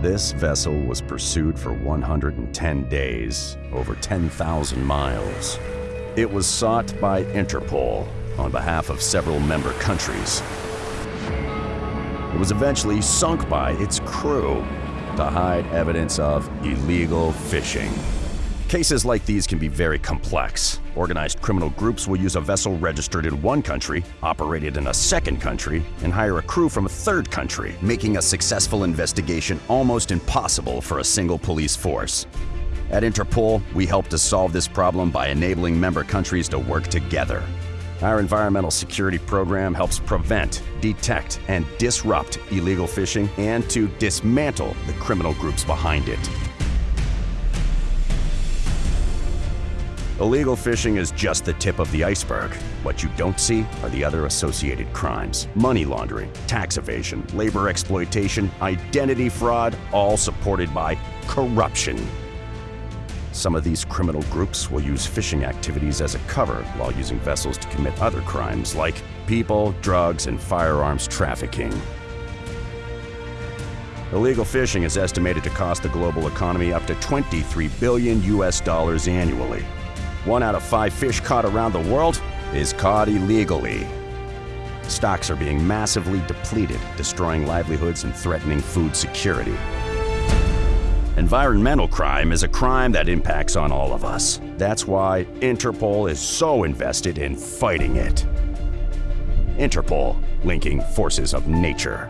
This vessel was pursued for 110 days, over 10,000 miles. It was sought by Interpol on behalf of several member countries. It was eventually sunk by its crew to hide evidence of illegal fishing. Cases like these can be very complex. Organized criminal groups will use a vessel registered in one country, operated in a second country, and hire a crew from a third country, making a successful investigation almost impossible for a single police force. At Interpol, we help to solve this problem by enabling member countries to work together. Our environmental security program helps prevent, detect, and disrupt illegal fishing and to dismantle the criminal groups behind it. Illegal fishing is just the tip of the iceberg. What you don't see are the other associated crimes money laundering, tax evasion, labor exploitation, identity fraud, all supported by corruption. Some of these criminal groups will use fishing activities as a cover while using vessels to commit other crimes like people, drugs, and firearms trafficking. Illegal fishing is estimated to cost the global economy up to 23 billion US dollars annually. One out of five fish caught around the world is caught illegally. Stocks are being massively depleted, destroying livelihoods and threatening food security. Environmental crime is a crime that impacts on all of us. That's why Interpol is so invested in fighting it. Interpol, linking forces of nature.